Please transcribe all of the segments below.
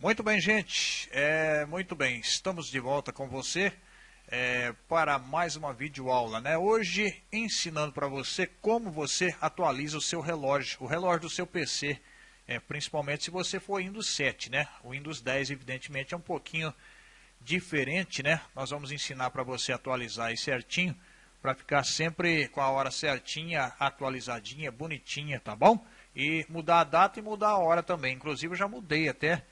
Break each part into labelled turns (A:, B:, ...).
A: Muito bem, gente. É, muito bem, estamos de volta com você é, para mais uma videoaula. Né? Hoje, ensinando para você como você atualiza o seu relógio, o relógio do seu PC. É, principalmente se você for Windows 7, né? O Windows 10, evidentemente, é um pouquinho diferente, né? Nós vamos ensinar para você atualizar aí certinho, para ficar sempre com a hora certinha, atualizadinha, bonitinha, tá bom? E mudar a data e mudar a hora também. Inclusive, eu já mudei até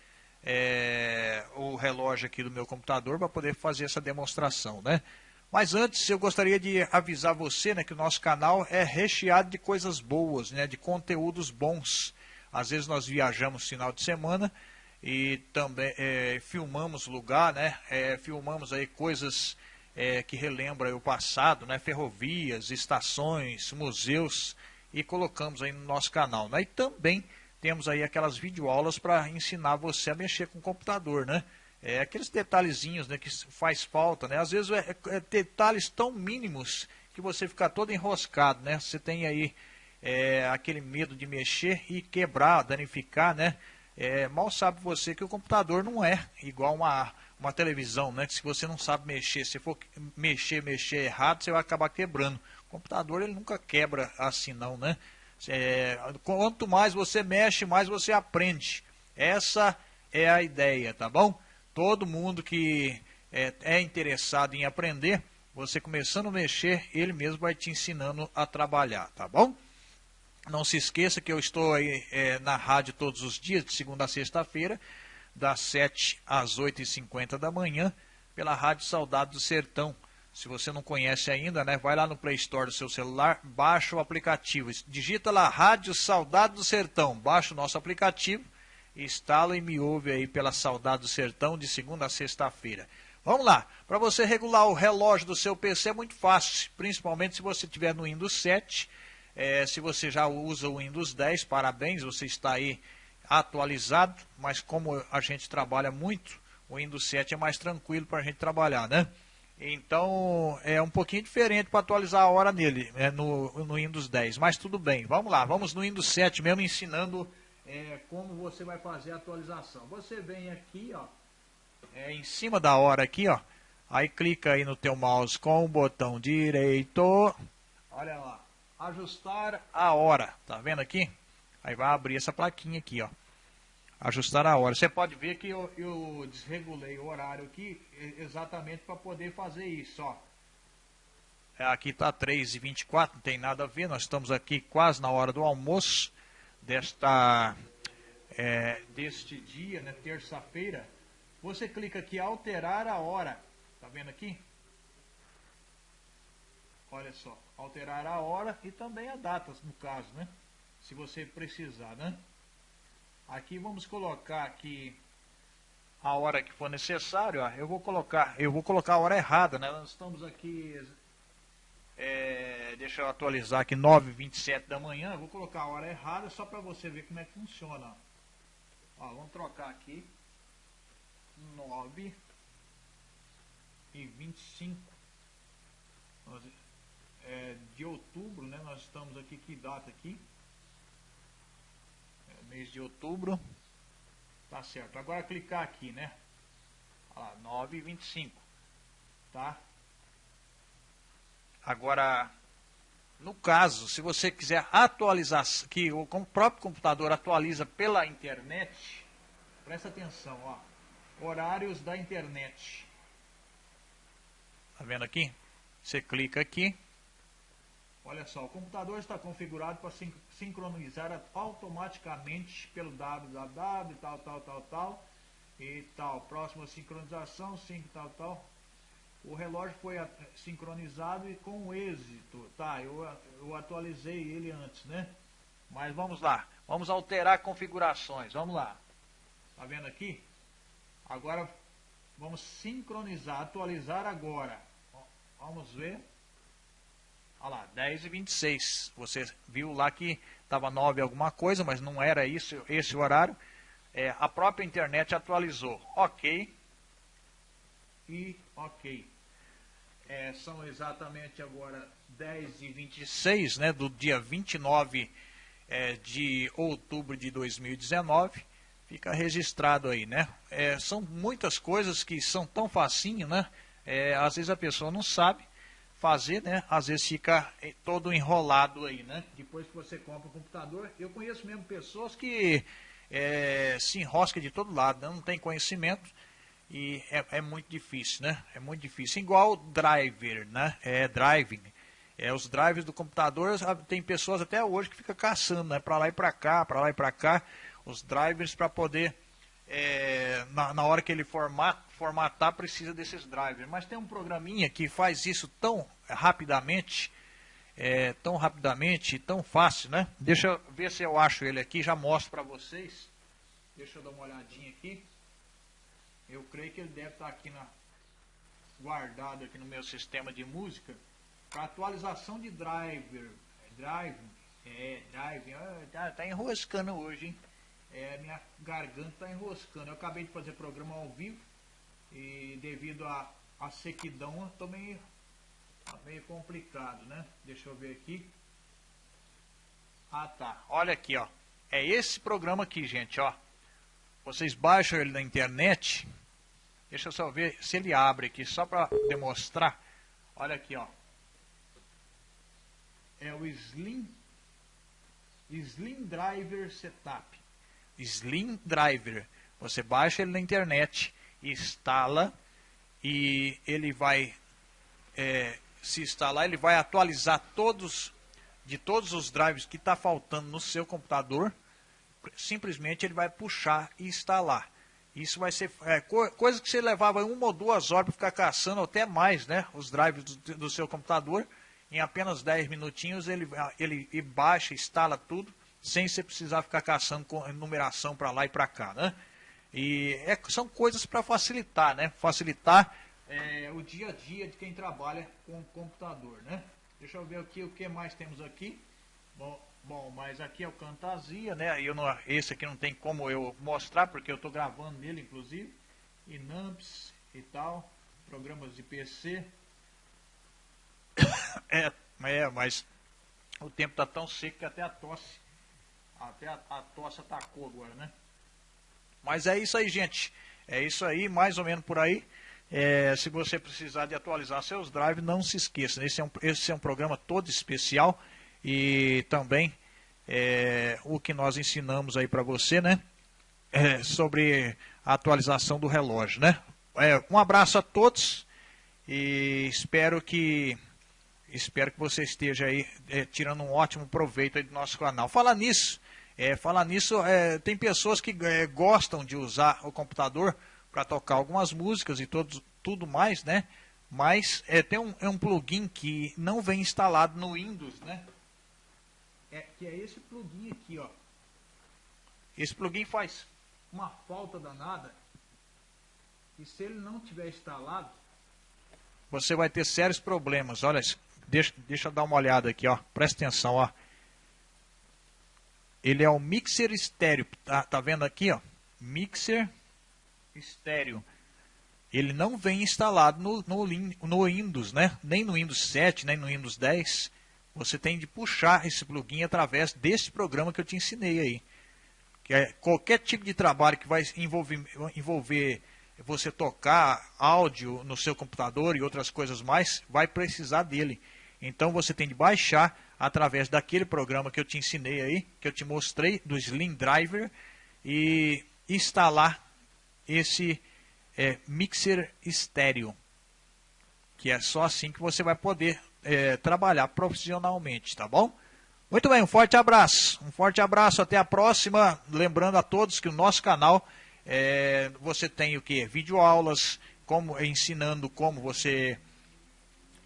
A: é, o relógio aqui do meu computador para poder fazer essa demonstração, né? Mas antes eu gostaria de avisar você né, que o nosso canal é recheado de coisas boas, né, de conteúdos bons. Às vezes nós viajamos final de semana e também é, filmamos lugar, né, é, filmamos aí coisas é, que relembram o passado, né, ferrovias, estações, museus e colocamos aí no nosso canal. Né, e também temos aí aquelas videoaulas para ensinar você a mexer com o computador, né? É, aqueles detalhezinhos né, que faz falta, né? Às vezes é, é, detalhes tão mínimos que você fica todo enroscado, né? Você tem aí é, aquele medo de mexer e quebrar, danificar, né? É, mal sabe você que o computador não é igual uma, uma televisão, né? Que se você não sabe mexer, se for mexer, mexer errado, você vai acabar quebrando. O computador ele nunca quebra assim não, né? É, quanto mais você mexe, mais você aprende. Essa é a ideia, tá bom? Todo mundo que é, é interessado em aprender, você começando a mexer, ele mesmo vai te ensinando a trabalhar, tá bom? Não se esqueça que eu estou aí é, na rádio todos os dias, de segunda a sexta-feira, das 7 às 8h50 da manhã, pela Rádio Saudade do Sertão, se você não conhece ainda, né, vai lá no Play Store do seu celular, baixa o aplicativo, digita lá Rádio Saudade do Sertão, baixa o nosso aplicativo, instala e me ouve aí pela Saudade do Sertão de segunda a sexta-feira. Vamos lá, para você regular o relógio do seu PC é muito fácil, principalmente se você tiver no Windows 7, é, se você já usa o Windows 10, parabéns, você está aí atualizado, mas como a gente trabalha muito, o Windows 7 é mais tranquilo para a gente trabalhar, né? Então é um pouquinho diferente para atualizar a hora nele, é, no, no Windows 10. Mas tudo bem, vamos lá, vamos no Windows 7 mesmo ensinando é, como você vai fazer a atualização. Você vem aqui, ó, é, em cima da hora aqui, ó, aí clica aí no teu mouse com o botão direito, olha lá, ajustar a hora, tá vendo aqui? Aí vai abrir essa plaquinha aqui, ó ajustar a hora. Você pode ver que eu, eu desregulei o horário aqui exatamente para poder fazer isso, ó. É, aqui está 3h24, não tem nada a ver, nós estamos aqui quase na hora do almoço desta, é, deste dia, né, terça-feira. Você clica aqui, alterar a hora, tá vendo aqui? Olha só, alterar a hora e também a data, no caso, né? Se você precisar, né? Aqui vamos colocar aqui a hora que for necessário. Ó. Eu vou colocar, eu vou colocar a hora errada, né? Nós estamos aqui, é, deixa eu atualizar aqui 9h27 da manhã. Eu vou colocar a hora errada só para você ver como é que funciona. Ó, vamos trocar aqui 9 e 25 é, de outubro, né? Nós estamos aqui, que data aqui? Mês de outubro. Tá certo. Agora clicar aqui, né? Olha lá, 9,25. Tá? Agora, no caso, se você quiser atualizar, que o próprio computador atualiza pela internet, presta atenção, ó. Horários da internet. Tá vendo aqui? Você clica aqui. Olha só, o computador está configurado para sincronizar automaticamente pelo www, tal, tal, tal, tal, e tal. Próxima sincronização, 5, tal, tal. O relógio foi sincronizado e com êxito. Tá, eu, eu atualizei ele antes, né? Mas vamos lá, vamos alterar configurações, vamos lá. Tá vendo aqui? Agora vamos sincronizar, atualizar agora. Vamos ver. Olha lá, 10 e 26. Você viu lá que estava 9 alguma coisa, mas não era isso, esse o horário. É, a própria internet atualizou. Ok. E ok. É, são exatamente agora 10 e 26, né, do dia 29 é, de outubro de 2019. Fica registrado aí, né? É, são muitas coisas que são tão facinho, né? É, às vezes a pessoa não sabe fazer, né? Às vezes fica eh, todo enrolado aí, né? Depois que você compra o computador, eu conheço mesmo pessoas que é, se enrosca de todo lado, né? não tem conhecimento e é, é, muito difícil, né? É muito difícil. Igual driver, né? É driving. É, os drivers do computador, tem pessoas até hoje que fica caçando, né? Para lá e para cá, para lá e para cá, os drivers para poder é, na, na, hora que ele format, formatar, precisa desses drivers. Mas tem um programinha que faz isso tão rapidamente, é, tão rapidamente, tão fácil, né? Deixa eu ver se eu acho ele aqui, já mostro para vocês. Deixa eu dar uma olhadinha aqui. Eu creio que ele deve estar aqui na, guardado aqui no meu sistema de música. Para atualização de driver. Drive, é, drive, tá, tá enroscando hoje, hein? é, minha garganta está enroscando. Eu acabei de fazer programa ao vivo e devido à a, sequidão estou meio, tá meio complicado, né? Deixa eu ver aqui. Ah tá, olha aqui ó. É esse programa aqui, gente, ó. Vocês baixam ele na internet. Deixa eu só ver se ele abre aqui, só para demonstrar. Olha aqui, ó. É o Slim Slim Driver Setup. Slim Driver. Você baixa ele na internet, instala e ele vai é, se instalar, ele vai atualizar todos de todos os drives que está faltando no seu computador. Simplesmente ele vai puxar e instalar. Isso vai ser é, coisa que você levava uma ou duas horas para ficar caçando, até mais, né? Os drives do, do seu computador. Em apenas 10 minutinhos ele, ele baixa, instala tudo sem você precisar ficar caçando com numeração para lá e para cá, né? E é, são coisas para facilitar, né? Facilitar é, o dia a dia de quem trabalha com computador, né? Deixa eu ver aqui o que mais temos aqui. Bom, bom mas aqui é o Camtasia, né? Eu não, esse aqui não tem como eu mostrar, porque eu estou gravando nele, inclusive. E Numps e tal, programas de PC. É, é mas o tempo está tão seco que até a tosse até a, a tosse atacou agora, né? Mas é isso aí, gente. É isso aí, mais ou menos por aí. É, se você precisar de atualizar seus drives, não se esqueça. Esse é um, esse é um programa todo especial e também é, o que nós ensinamos aí para você, né? É, sobre a atualização do relógio, né? É, um abraço a todos e espero que espero que você esteja aí é, tirando um ótimo proveito do nosso canal. Falar nisso, é, falar nisso, é, tem pessoas que é, gostam de usar o computador para tocar algumas músicas e todos, tudo mais, né? Mas é, tem um, é um plugin que não vem instalado no Windows, né? É, que é esse plugin aqui, ó. Esse plugin faz uma falta danada. E se ele não tiver instalado, você vai ter sérios problemas. Olha, deixa, deixa eu dar uma olhada aqui, ó. Presta atenção, ó. Ele é um mixer estéreo. Tá, tá vendo aqui, ó? Mixer estéreo. Ele não vem instalado no, no, no Windows, né? Nem no Windows 7, nem no Windows 10. Você tem de puxar esse plugin através desse programa que eu te ensinei aí. Que é qualquer tipo de trabalho que vai envolver, envolver você tocar áudio no seu computador e outras coisas mais, vai precisar dele. Então você tem de baixar através daquele programa que eu te ensinei aí, que eu te mostrei, do Slim Driver, e instalar esse é, mixer estéreo, que é só assim que você vai poder é, trabalhar profissionalmente, tá bom? Muito bem, um forte abraço, um forte abraço, até a próxima, lembrando a todos que o nosso canal, é, você tem o que? Videoaulas, como, ensinando como você,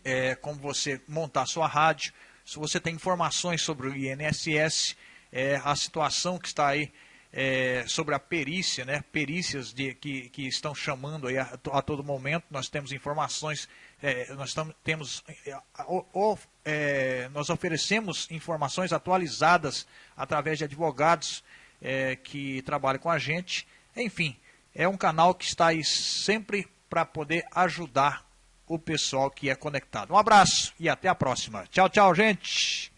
A: é, como você montar sua rádio, se você tem informações sobre o INSS, é, a situação que está aí é, sobre a perícia, né, perícias de, que, que estão chamando aí a, a todo momento, nós temos informações, é, nós tam, temos, é, o, é, nós oferecemos informações atualizadas através de advogados é, que trabalham com a gente, enfim, é um canal que está aí sempre para poder ajudar o pessoal que é conectado. Um abraço e até a próxima. Tchau, tchau, gente.